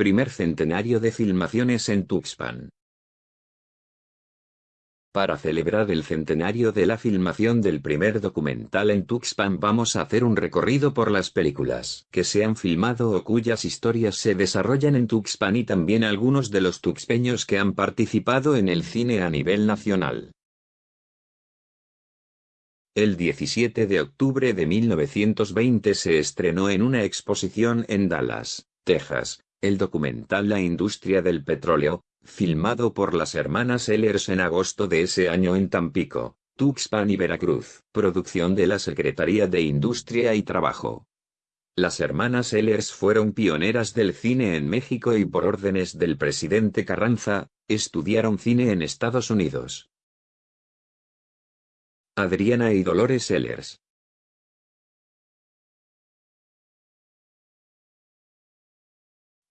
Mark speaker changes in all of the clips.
Speaker 1: primer centenario de filmaciones en Tuxpan. Para celebrar el centenario de la filmación del primer documental en Tuxpan vamos a hacer un recorrido por las películas que se han filmado o cuyas historias se desarrollan en Tuxpan y también algunos de los tuxpeños que han participado en el cine a nivel nacional. El 17 de octubre de 1920 se estrenó en una exposición en Dallas, Texas, el documental La industria del petróleo, filmado por las hermanas Ehlers en agosto de ese año en Tampico, Tuxpan y Veracruz, producción de la Secretaría de Industria y Trabajo. Las hermanas Ehlers fueron pioneras del cine en México y por órdenes del presidente Carranza, estudiaron cine en Estados Unidos. Adriana y Dolores Ehlers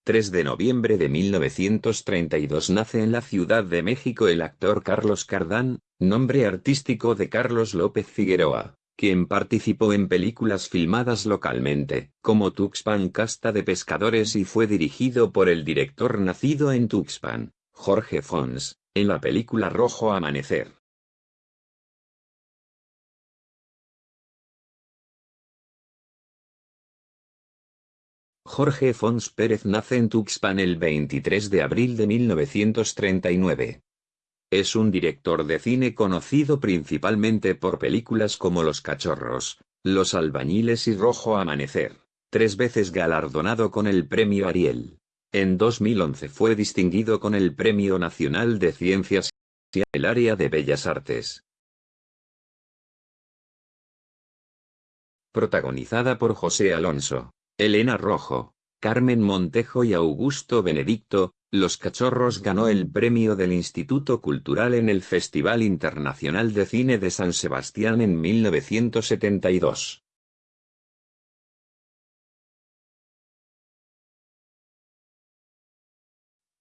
Speaker 1: 3 de noviembre de 1932 nace en la Ciudad de México el actor Carlos Cardán, nombre artístico de Carlos López Figueroa, quien participó en películas filmadas localmente, como Tuxpan Casta de Pescadores y fue dirigido por el director nacido en Tuxpan, Jorge Fons, en la película Rojo Amanecer. Jorge Fons Pérez nace en Tuxpan el 23 de abril de 1939. Es un director de cine conocido principalmente por películas como Los Cachorros, Los Albañiles y Rojo Amanecer, tres veces galardonado con el Premio Ariel. En 2011 fue distinguido con el Premio Nacional de Ciencias y el área de Bellas Artes. Protagonizada por José Alonso. Elena Rojo, Carmen Montejo y Augusto Benedicto, Los Cachorros ganó el premio del Instituto Cultural en el Festival Internacional de Cine de San Sebastián en 1972.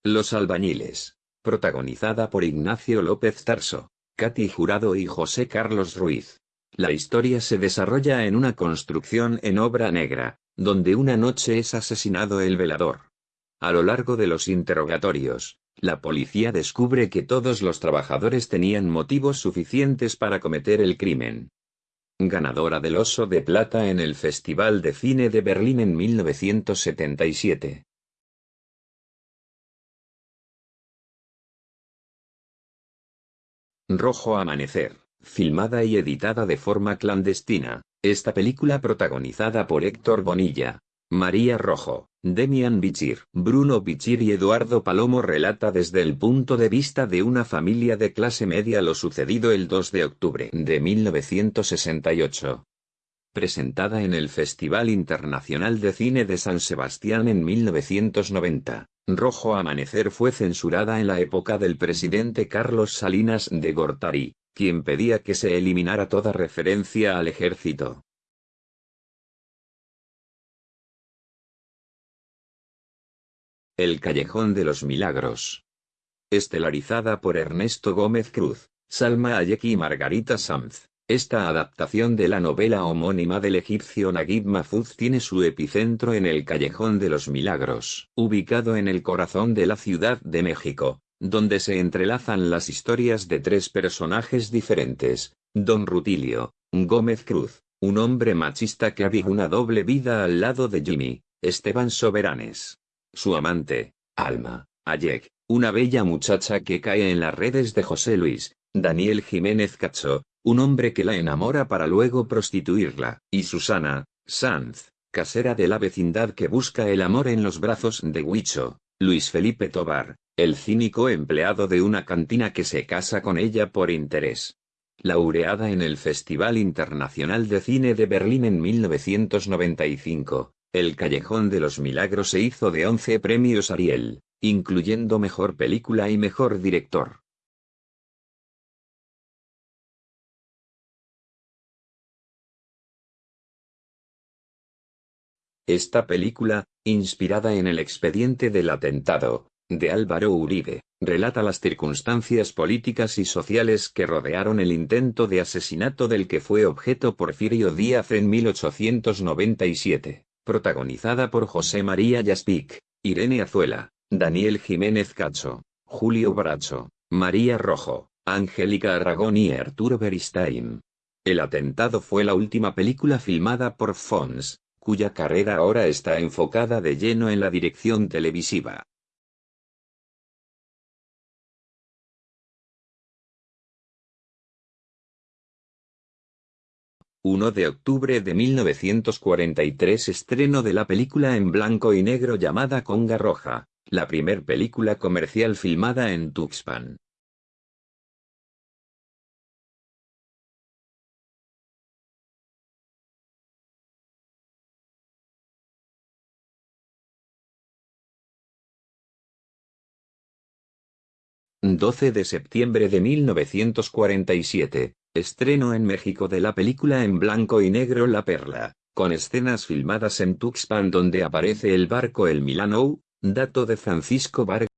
Speaker 1: Los albañiles, protagonizada por Ignacio López Tarso, Katy Jurado y José Carlos Ruiz. La historia se desarrolla en una construcción en obra negra, donde una noche es asesinado el velador. A lo largo de los interrogatorios, la policía descubre que todos los trabajadores tenían motivos suficientes para cometer el crimen. Ganadora del Oso de Plata en el Festival de Cine de Berlín en 1977. Rojo Amanecer, filmada y editada de forma clandestina, esta película protagonizada por Héctor Bonilla, María Rojo, Demian Bichir, Bruno Bichir y Eduardo Palomo relata desde el punto de vista de una familia de clase media lo sucedido el 2 de octubre de 1968. Presentada en el Festival Internacional de Cine de San Sebastián en 1990, Rojo Amanecer fue censurada en la época del presidente Carlos Salinas de Gortari, quien pedía que se eliminara toda referencia al ejército. El Callejón de los Milagros. Estelarizada por Ernesto Gómez Cruz, Salma Hayek y Margarita Sanz. Esta adaptación de la novela homónima del egipcio Naguib Mahfouz tiene su epicentro en el Callejón de los Milagros, ubicado en el corazón de la Ciudad de México, donde se entrelazan las historias de tres personajes diferentes, Don Rutilio, Gómez Cruz, un hombre machista que había una doble vida al lado de Jimmy, Esteban Soberanes. Su amante, Alma, Ayek, una bella muchacha que cae en las redes de José Luis, Daniel Jiménez Cacho, un hombre que la enamora para luego prostituirla, y Susana, Sanz, casera de la vecindad que busca el amor en los brazos de Huicho, Luis Felipe Tobar, el cínico empleado de una cantina que se casa con ella por interés. Laureada en el Festival Internacional de Cine de Berlín en 1995, El Callejón de los Milagros se hizo de 11 premios Ariel, incluyendo Mejor Película y Mejor Director. Esta película, inspirada en el expediente del atentado, de Álvaro Uribe, relata las circunstancias políticas y sociales que rodearon el intento de asesinato del que fue objeto Porfirio Díaz en 1897, protagonizada por José María Yaspic, Irene Azuela, Daniel Jiménez Cacho, Julio Bracho, María Rojo, Angélica Aragón y Arturo Beristain. El atentado fue la última película filmada por Fons, cuya carrera ahora está enfocada de lleno en la dirección televisiva. 1 de octubre de 1943 estreno de la película en blanco y negro llamada Conga Roja, la primer película comercial filmada en Tuxpan. ...12 de septiembre de 1947, Estreno en México de la película en blanco y negro La Perla, con escenas filmadas en Tuxpan donde aparece el barco El Milano, dato de Francisco Vargas.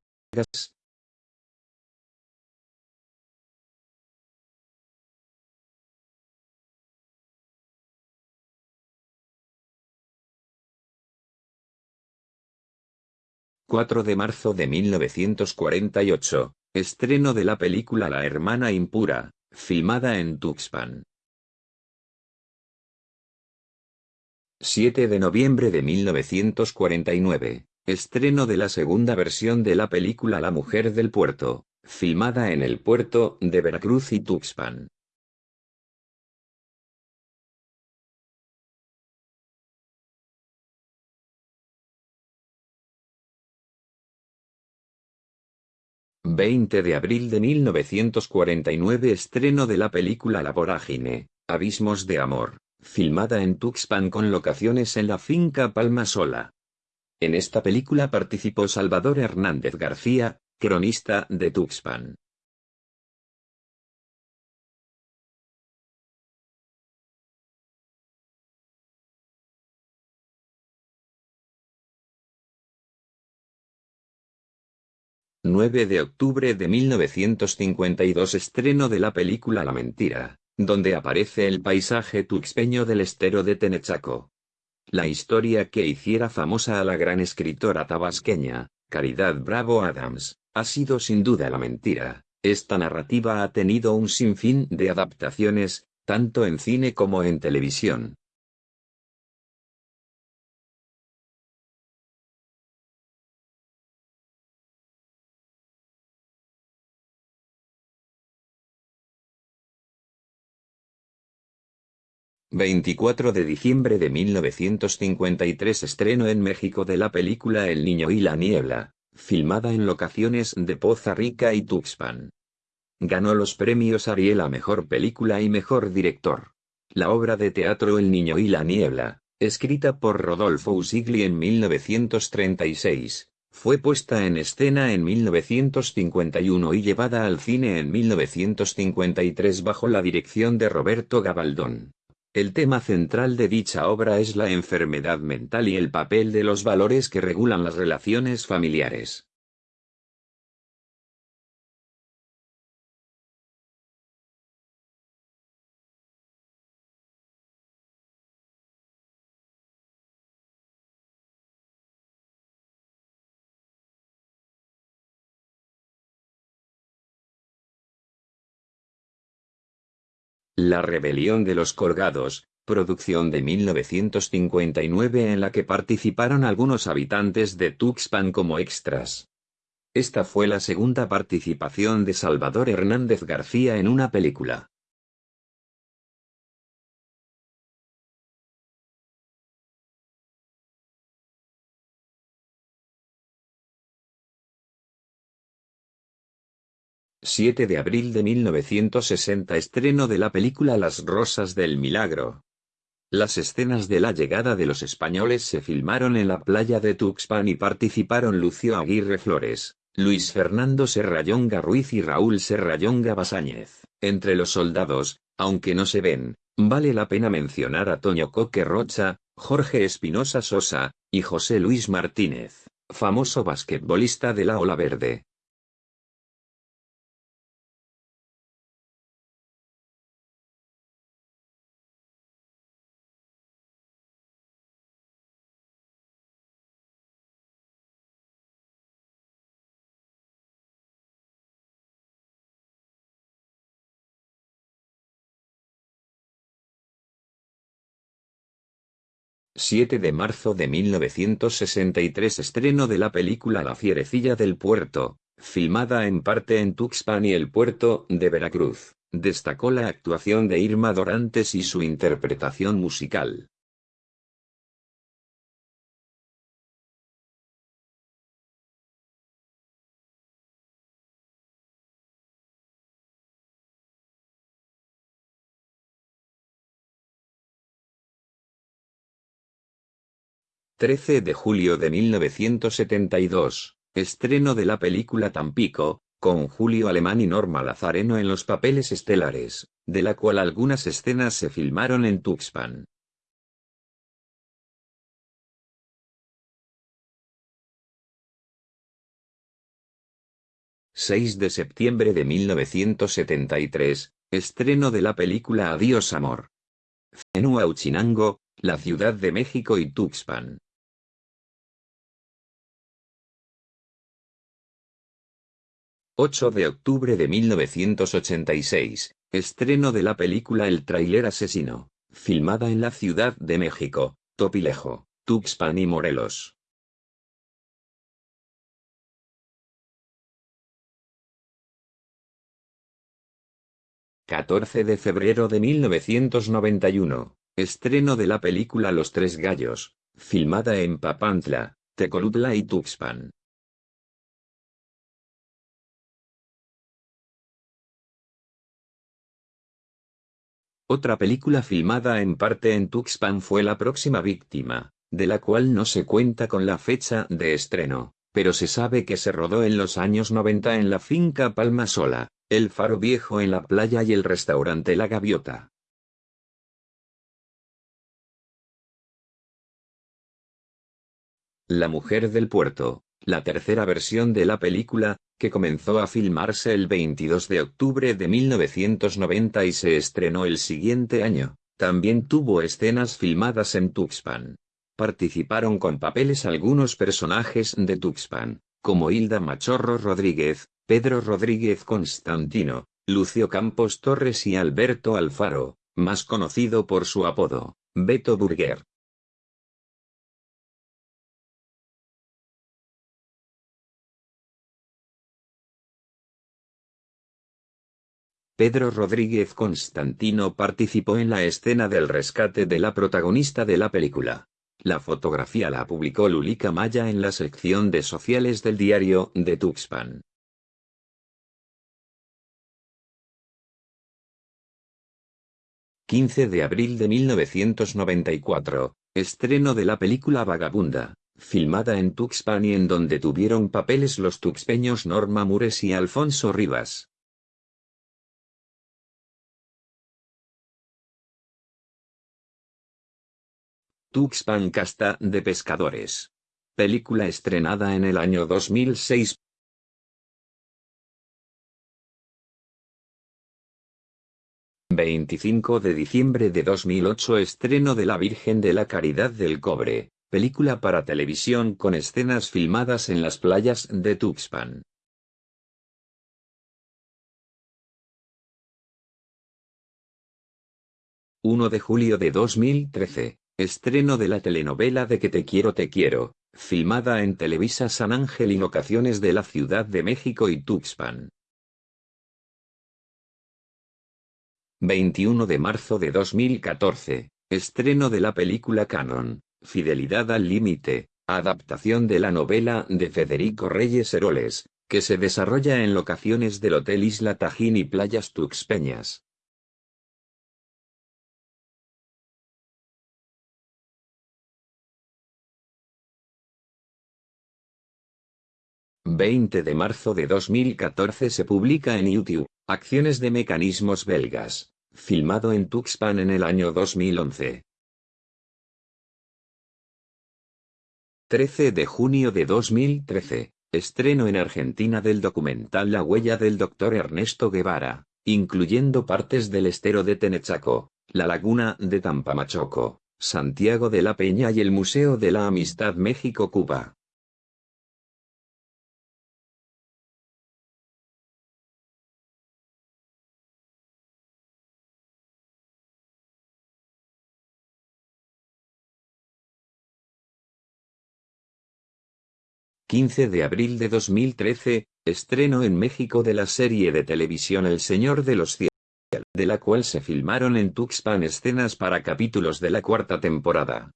Speaker 1: ...4 de marzo de 1948, estreno de la película La Hermana Impura, filmada en Tuxpan. 7 de noviembre de 1949, estreno de la segunda versión de la película La Mujer del Puerto, filmada en el puerto de Veracruz y Tuxpan. 20 de abril de 1949 estreno de la película La Vorágine, Abismos de Amor, filmada en Tuxpan con locaciones en la finca Palma Sola. En esta película participó Salvador Hernández García, cronista de Tuxpan. 9 de octubre de 1952 estreno de la película La Mentira, donde aparece el paisaje tuxpeño del estero de Tenechaco. La historia que hiciera famosa a la gran escritora tabasqueña, Caridad Bravo Adams, ha sido sin duda la mentira. Esta narrativa ha tenido un sinfín de adaptaciones, tanto en cine como en televisión. 24 de diciembre de 1953 estreno en México de la película El Niño y la Niebla, filmada en locaciones de Poza Rica y Tuxpan. Ganó los premios Ariel a Mejor Película y Mejor Director. La obra de teatro El Niño y la Niebla, escrita por Rodolfo Usigli en 1936, fue puesta en escena en 1951 y llevada al cine en 1953 bajo la dirección de Roberto Gabaldón. El tema central de dicha obra es la enfermedad mental y el papel de los valores que regulan las relaciones familiares. La rebelión de los colgados, producción de 1959 en la que participaron algunos habitantes de Tuxpan como extras. Esta fue la segunda participación de Salvador Hernández García en una película. 7 de abril de 1960 estreno de la película Las Rosas del Milagro. Las escenas de la llegada de los españoles se filmaron en la playa de Tuxpan y participaron Lucio Aguirre Flores, Luis Fernando Serrayonga Ruiz y Raúl Serrayonga Basáñez. Entre los soldados, aunque no se ven, vale la pena mencionar a Toño Coque Rocha, Jorge Espinosa Sosa, y José Luis Martínez, famoso basquetbolista de la Ola Verde. 7 de marzo de 1963 estreno de la película La fierecilla del puerto, filmada en parte en Tuxpan y el puerto de Veracruz. Destacó la actuación de Irma Dorantes y su interpretación musical. 13 de julio de 1972, estreno de la película Tampico, con Julio Alemán y Norma Lazareno en los papeles estelares, de la cual algunas escenas se filmaron en Tuxpan. ...6 de septiembre de 1973, estreno de la película Adiós Amor. Uchinango, la Ciudad de México y Tuxpan. 8 de octubre de 1986, estreno de la película El Trailer Asesino, filmada en la Ciudad de México, Topilejo, Tuxpan y Morelos. ...14 de febrero de 1991, estreno de la película Los Tres Gallos, filmada en Papantla, Tecolutla y Tuxpan. Otra película filmada en parte en Tuxpan fue La próxima víctima, de la cual no se cuenta con la fecha de estreno, pero se sabe que se rodó en los años 90 en la finca Palma Sola, el faro viejo en la playa y el restaurante La Gaviota. La mujer del puerto, la tercera versión de la película, que comenzó a filmarse el 22 de octubre de 1990 y se estrenó el siguiente año, también tuvo escenas filmadas en Tuxpan. Participaron con papeles algunos personajes de Tuxpan, como Hilda Machorro Rodríguez, Pedro Rodríguez Constantino, Lucio Campos Torres y Alberto Alfaro, más conocido por su apodo, Beto Burger. Pedro Rodríguez Constantino participó en la escena del rescate de la protagonista de la película. La fotografía la publicó Lulica Maya en la sección de sociales del diario de Tuxpan. ...15 de abril de 1994... ...estreno de la película Vagabunda... ...filmada en Tuxpan y en donde tuvieron papeles los tuxpeños Norma Mures y Alfonso Rivas. Tuxpan Casta de Pescadores. Película estrenada en el año 2006. ...25 de diciembre de 2008 estreno de La Virgen de la Caridad del Cobre, película para televisión con escenas filmadas en las playas de Tuxpan. 1 de julio de 2013 Estreno de la telenovela de Que te quiero te quiero, filmada en Televisa San Ángel y locaciones de la Ciudad de México y Tuxpan. 21 de marzo de 2014, estreno de la película Canon, Fidelidad al Límite, adaptación de la novela de Federico Reyes Heroles, que se desarrolla en locaciones del Hotel Isla Tajín y Playas Tuxpeñas. 20 de marzo de 2014 se publica en YouTube, Acciones de Mecanismos Belgas, filmado en Tuxpan en el año 2011. 13 de junio de 2013, estreno en Argentina del documental La huella del Dr. Ernesto Guevara, incluyendo partes del estero de Tenechaco, la laguna de Tampamachoco, Santiago de la Peña y el Museo de la Amistad México-Cuba. 15 de abril de 2013, estreno en México de la serie de televisión El Señor de los Cielos, de la cual se filmaron en Tuxpan escenas para capítulos de la cuarta temporada.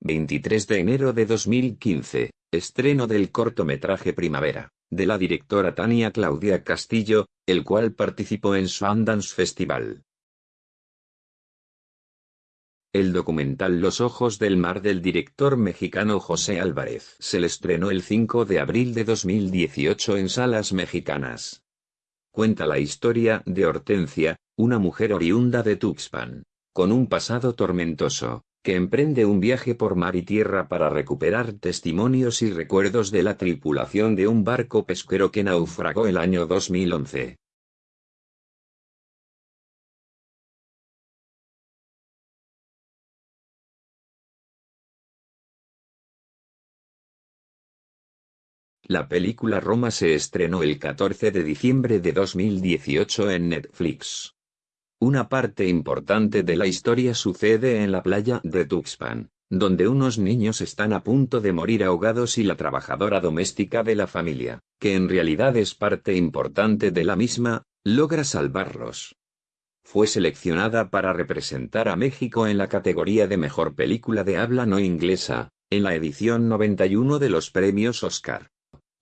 Speaker 1: 23 de enero de 2015, estreno del cortometraje Primavera, de la directora Tania Claudia Castillo, el cual participó en Sundance Festival. El documental Los Ojos del Mar del director mexicano José Álvarez se le estrenó el 5 de abril de 2018 en salas mexicanas. Cuenta la historia de Hortensia, una mujer oriunda de Tuxpan, con un pasado tormentoso, que emprende un viaje por mar y tierra para recuperar testimonios y recuerdos de la tripulación de un barco pesquero que naufragó el año 2011. La película Roma se estrenó el 14 de diciembre de 2018 en Netflix. Una parte importante de la historia sucede en la playa de Tuxpan, donde unos niños están a punto de morir ahogados y la trabajadora doméstica de la familia, que en realidad es parte importante de la misma, logra salvarlos. Fue seleccionada para representar a México en la categoría de Mejor Película de Habla No Inglesa, en la edición 91 de los premios Oscar.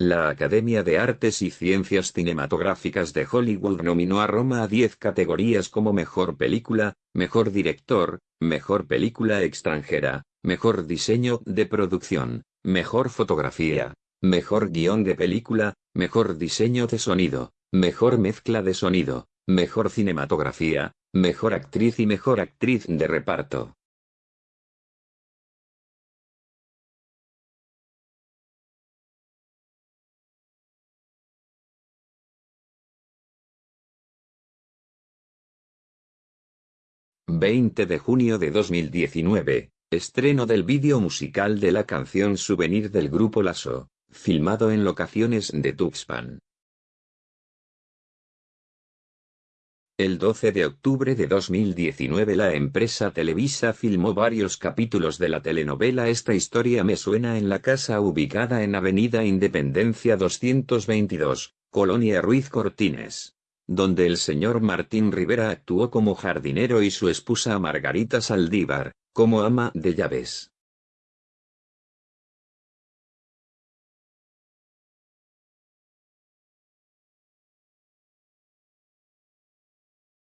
Speaker 1: La Academia de Artes y Ciencias Cinematográficas de Hollywood nominó a Roma a 10 categorías como Mejor Película, Mejor Director, Mejor Película Extranjera, Mejor Diseño de Producción, Mejor Fotografía, Mejor Guión de Película, Mejor Diseño de Sonido, Mejor Mezcla de Sonido, Mejor Cinematografía, Mejor Actriz y Mejor Actriz de Reparto. 20 de junio de 2019, estreno del vídeo musical de la canción Souvenir del grupo Lasso, filmado en locaciones de Tuxpan. El 12 de octubre de 2019 la empresa Televisa filmó varios capítulos de la telenovela Esta historia me suena en la casa ubicada en Avenida Independencia 222, Colonia Ruiz Cortines donde el señor Martín Rivera actuó como jardinero y su esposa Margarita Saldívar, como ama de llaves.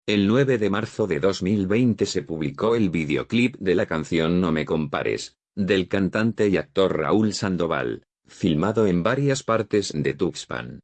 Speaker 1: El 9 de marzo de 2020 se publicó el videoclip de la canción No me compares, del cantante y actor Raúl Sandoval, filmado en varias partes de Tuxpan.